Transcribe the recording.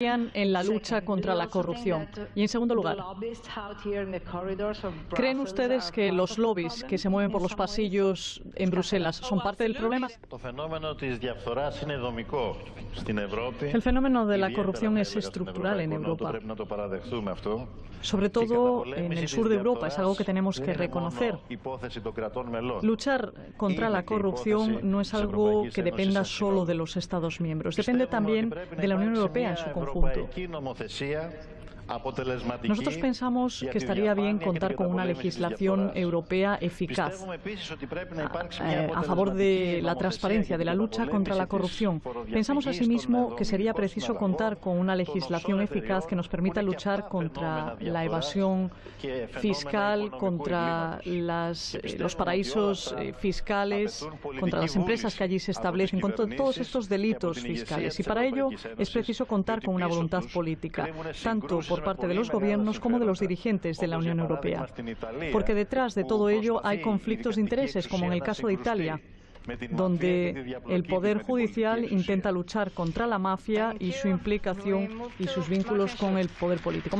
en la lucha contra la corrupción? Y en segundo lugar, ¿creen ustedes que los lobbies que se mueven por los pasillos en Bruselas son parte del problema? El fenómeno de la corrupción es estructural en Europa. Sobre todo en el sur de Europa, es algo que tenemos que reconocer. Luchar contra la corrupción no es algo que dependa solo de los Estados miembros, depende también de la Unión Europea en su conjunto. Ευρωπαϊκή νομοθεσία Nosotros pensamos que estaría bien contar con una legislación europea eficaz a, favor de la transparencia, de la lucha contra la corrupción. Pensamos asimismo que sería preciso contar con una legislación eficaz que nos permita luchar contra la evasión fiscal, contra las, los paraísos eh, fiscales, contra las empresas que allí se establecen, contra todos estos delitos fiscales. Y para ello es preciso contar con una voluntad política, tanto parte de los gobiernos como de los dirigentes de la Unión Europea. Porque detrás de todo ello hay conflictos de intereses, como en el caso de Italia donde el Poder Judicial intenta luchar contra la mafia y su implicación y sus vínculos con el poder político.